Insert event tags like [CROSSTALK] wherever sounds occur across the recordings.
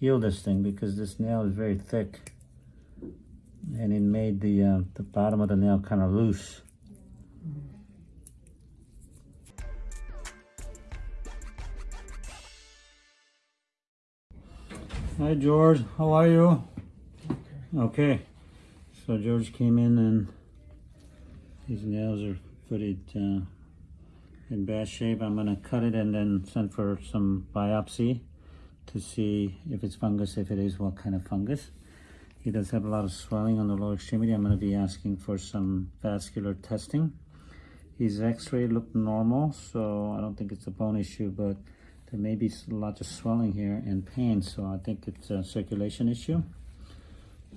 heal this thing because this nail is very thick and it made the uh, the bottom of the nail kind of loose. Hi George, how are you? Okay. okay. So George came in and his nails are pretty uh, in bad shape. I'm gonna cut it and then send for some biopsy to see if it's fungus. If it is, what kind of fungus. He does have a lot of swelling on the lower extremity. I'm gonna be asking for some vascular testing. His x-ray looked normal, so I don't think it's a bone issue, but there may be lots of swelling here and pain, so I think it's a circulation issue.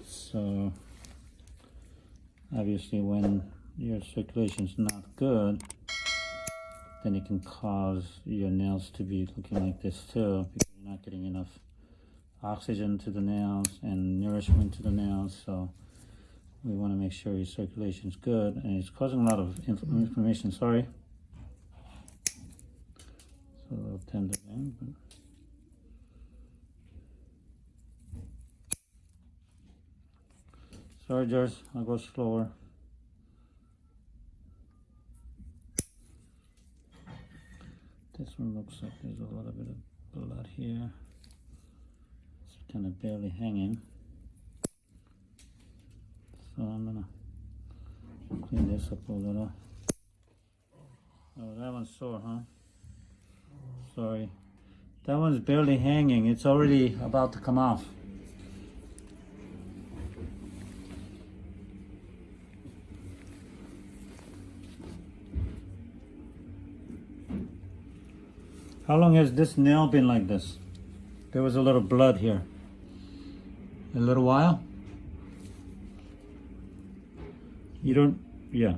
So obviously when your circulation is not good, then it can cause your nails to be looking like this too because you're not getting enough oxygen to the nails and nourishment to the nails. So we want to make sure your circulation is good and it's causing a lot of inflammation. Sorry. It's a little tender there, but Sorry, George, I'll go slower. This one looks like there's a little bit of blood here. It's kind of barely hanging. So I'm gonna clean this up a little. Oh, that one's sore, huh? Sorry. That one's barely hanging. It's already about to come off. How long has this nail been like this? There was a little blood here. A little while? You don't, yeah.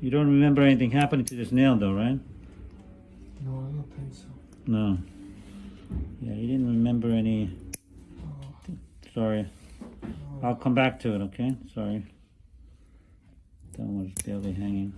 You don't remember anything happening to this nail though, right? No, I don't think so. No. Yeah, you didn't remember any. Oh. Sorry. Oh. I'll come back to it, okay? Sorry. That one was barely hanging.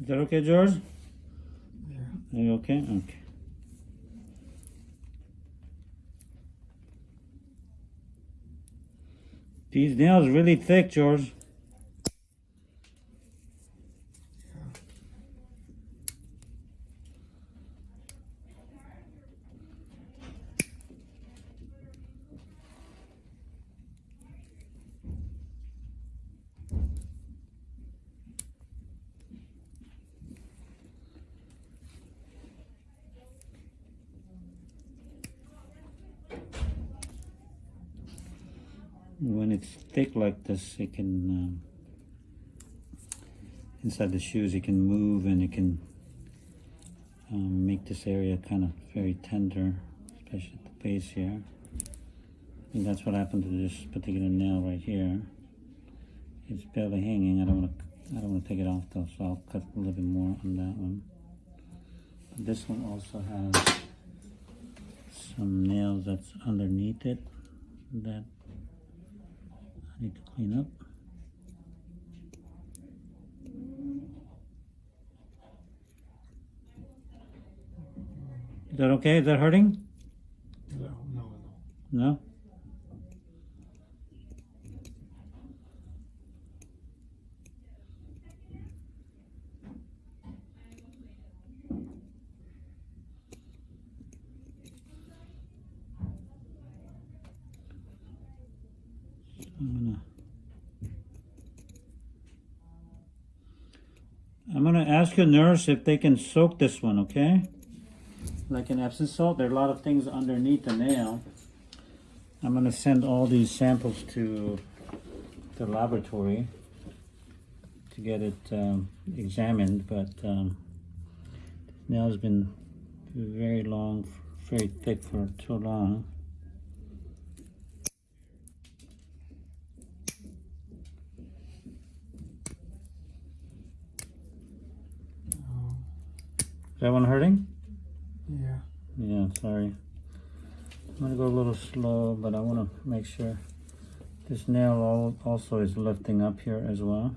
Is that okay, George? Yeah. Are you okay? Okay. These nails really thick, George. When it's thick like this it can um, inside the shoes it can move and it can um, make this area kind of very tender especially at the base here. And that's what happened to this particular nail right here. It's barely hanging. I don't want to I don't want to take it off though so I'll cut a little bit more on that one. But this one also has some nails that's underneath it that need to clean up. Is that okay? Is that hurting? No, no, no. No? I'm gonna. I'm gonna ask your nurse if they can soak this one, okay? Like an Epsom salt. There are a lot of things underneath the nail. I'm gonna send all these samples to the laboratory to get it um, examined, but um, nail's been very long, very thick for too long. Oh, Is that one hurting? yeah. Yeah, sorry. I'm gonna go a little slow, but I wanna make sure this nail al- also is lifting up here as well.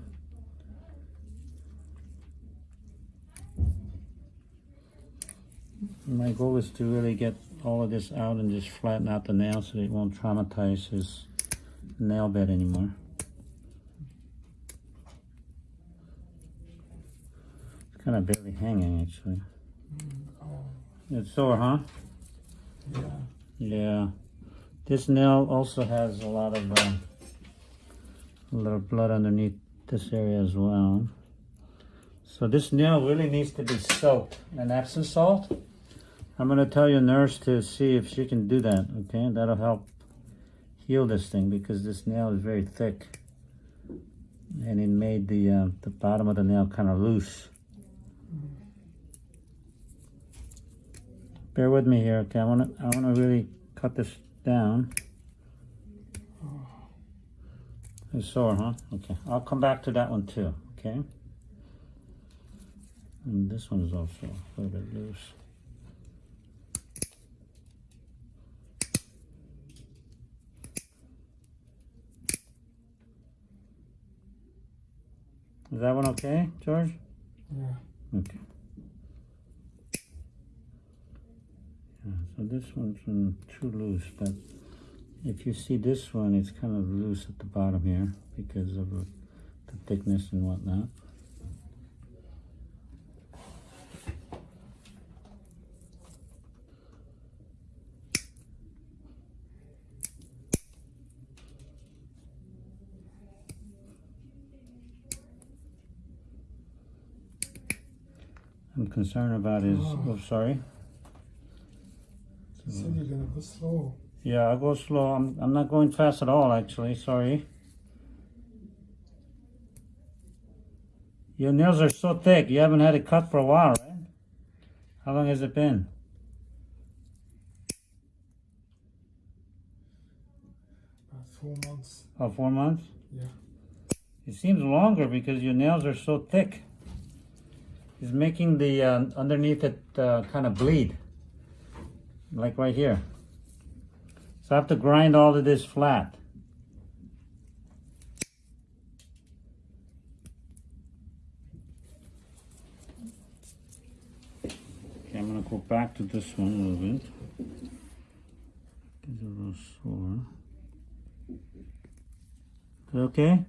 My goal is to really get all of this out and just flatten out the nail so it won't traumatize his nail bed anymore. It's kind of barely hanging actually. Oh, It's sore, huh? yeah. Yeah, this nail also has a lot of um, a little blood underneath this area as well. So this nail really needs to be soaked in Epsom salt. I'm gonna tell your nurse to see if she can do that. Okay, that'll help heal this thing because this nail is very thick, and it made the uh, the bottom of the nail kind of loose. Bear with me here, okay? I wanna I wanna really cut this down. It's sore, huh? Okay. I'll come back to that one too, okay? And this one is also a little bit loose. Is that one okay, George? Yeah. Okay. Yeah, so this one's too loose, but if you see this one, it's kind of loose at the bottom here because of the the thickness and whatnot. I'm concerned about his, Oh. oh, sorry. You said you're gonna go slow. Yeah, I'll go slow. I'm, I'm not going fast at all, actually. Sorry. Your nails are so thick. You haven't had it cut for a while, right? How long has it been? About four months. Oh, four months? Yeah. It seems longer because your nails are so thick. It's making the uh, underneath it uh, kind of bleed. Like right here. So I have to grind all of this flat. Okay, I'm gonna go back to this one a little bit. A little sore. Is okay?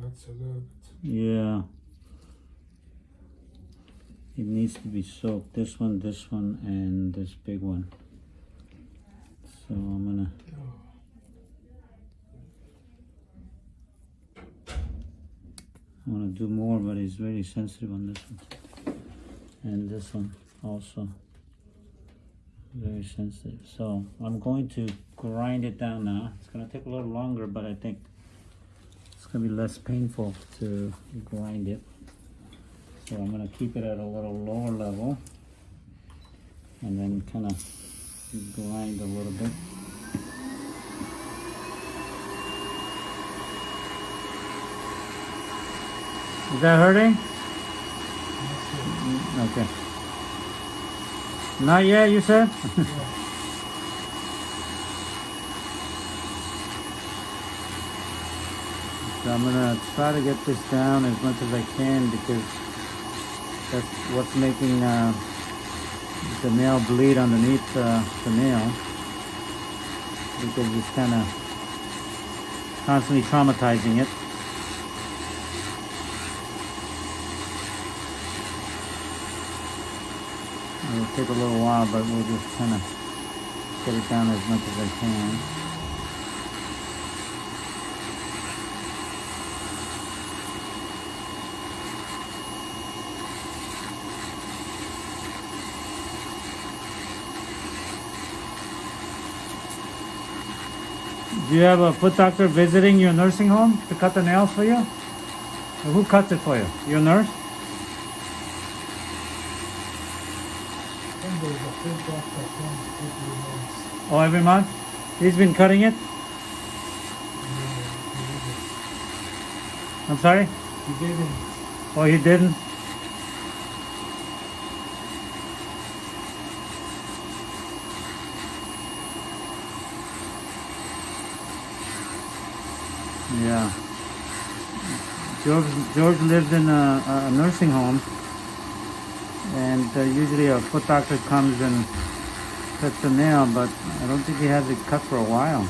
Hurts a little bit. Yeah. It needs to be soaked. This one, this one, and this big one. So I'm gonna. I want to do more, but it's very sensitive on this one. And this one also. Very sensitive. So I'm going to grind it down now. It's going to take a little longer, but I think it's going to be less painful to grind it. So I'm going to keep it at a little lower level. And then kind of grind a little bit. Is that hurting? Okay. Not yet, you said? so [LAUGHS] I'm gonna try to get this down as much as I can because that's what's making uh, the nail bleed underneath uh, the nail because it's kind of constantly traumatizing it. It'll take a little while, but we'll just kind of get it down as much as I can. Do you have a foot doctor visiting your nursing home to cut the nails for you? Or who cuts it for you? Your nurse? Then there's a food doctor comes every month. Oh, every month? He's been cutting it? I'm sorry? He didn't. Oh, he didn't? Yeah. George, George lived in a, a nursing home, and uh, usually a foot doctor comes and cuts the nail, but I don't think he has it cut for a while.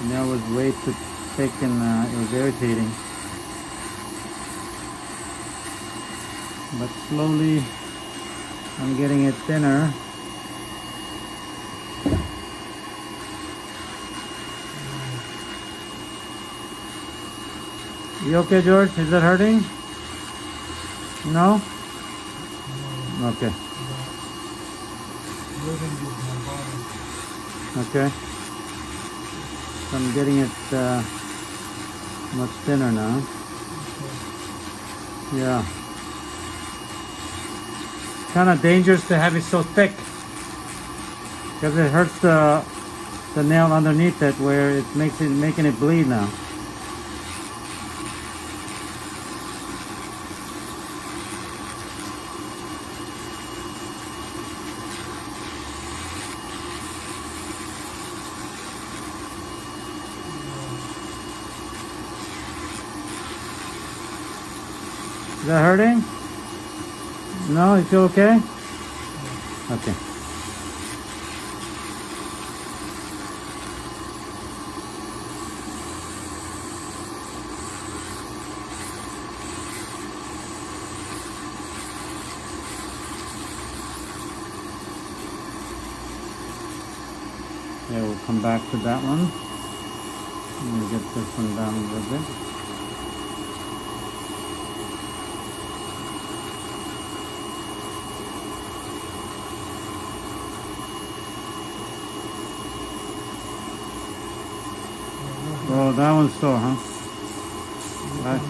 The nail was way too thick and uh, it was irritating. but slowly I'm getting it thinner. You okay, George? Is that hurting? No? Okay, okay. I'm getting it uh, much thinner now. Yeah. Kind of dangerous to have it so thick because it hurts the the nail underneath it where it makes it making it bleed now. That hurting? No, you feel okay? Okay. Okay, we'll come back to that one. Let me get this one down a little bit. Oh, that one's sore, huh? Right.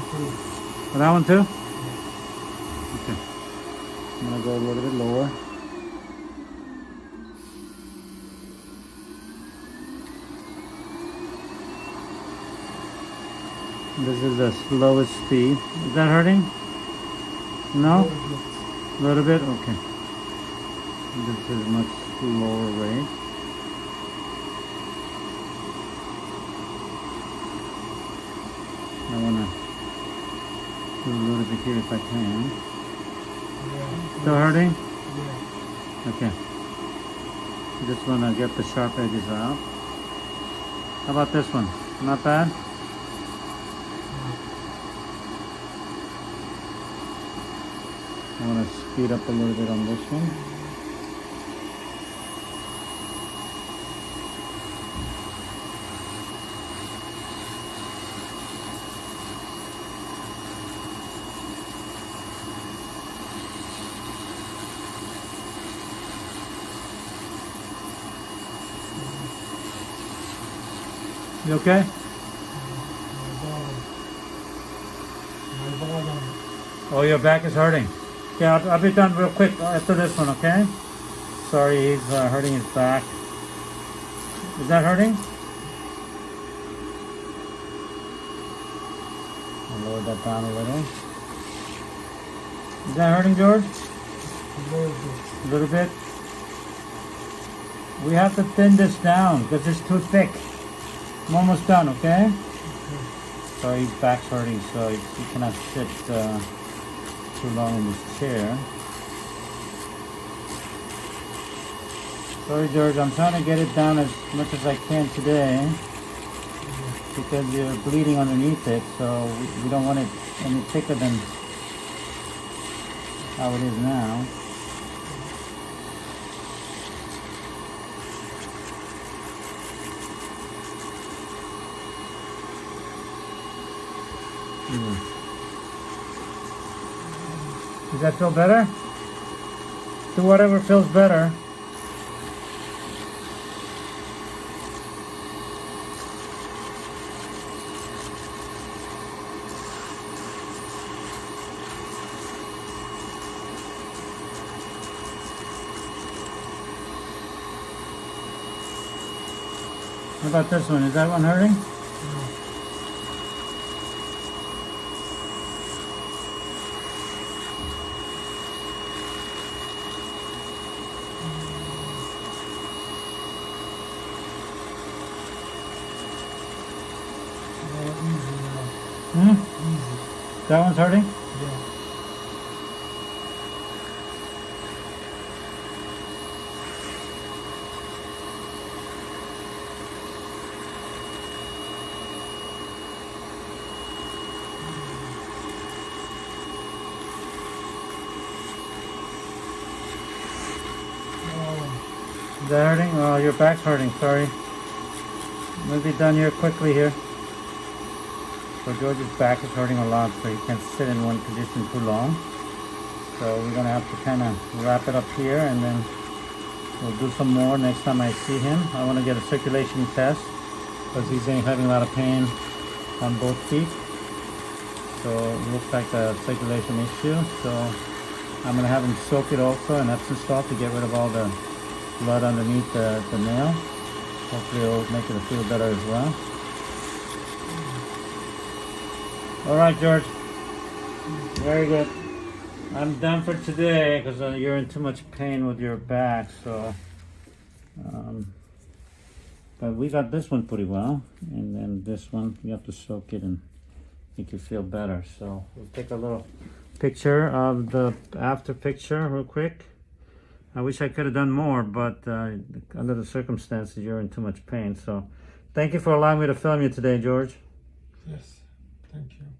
Oh, that one too? Okay. I'm gonna go a little bit lower. This is the slowest speed. Is that hurting? No? A little bit? Okay. This is much lower rate. I wanna do a little bit here if I can. Yeah. Still hurting? Yeah. Okay. Just wanna get the sharp edges out. How about this one? Not bad? I wanna speed up a little bit on this one. You okay? Oh, your back is hurting. Okay, I'll, I'll be done real quick after this one, okay? Sorry, he's uh, hurting his back. Is that hurting? I'll lower that down a little. Is that hurting, George? A little bit. A little bit? We have to thin this down because it's too thick. I'm almost done, okay? Sorry, back's hurting, so he cannot sit uh, too long in this chair. Sorry, George, I'm trying to get it down as much as I can today because you're bleeding underneath it, so we, we don't want it any thicker than how it is now. Does that feel better? Do whatever feels better. How about this one? Is that one hurting? That one's hurting? Yeah. Oh, Is that hurting? Oh, your back's hurting. Sorry. We'll be done here quickly here. So George's back is hurting a lot, so he can't sit in one position too long. So we're gonna have to kind of wrap it up here, and then we'll do some more next time I see him. I want to get a circulation test because he's having a lot of pain on both feet. So it looks like a circulation issue. So I'm gonna have him soak it also in Epsom salt to get rid of all the blood underneath the, the nail. Hopefully it'll make it feel better as well. All right, George. Very good. I'm done for today because uh, you're in too much pain with your back. So, um, but we got this one pretty well, and then this one you have to soak it and make you feel better. So we'll take a little picture of the after picture real quick. I wish I could have done more, but uh, under the circumstances, you're in too much pain. So, thank you for allowing me to film you today, George. yes. Thank you.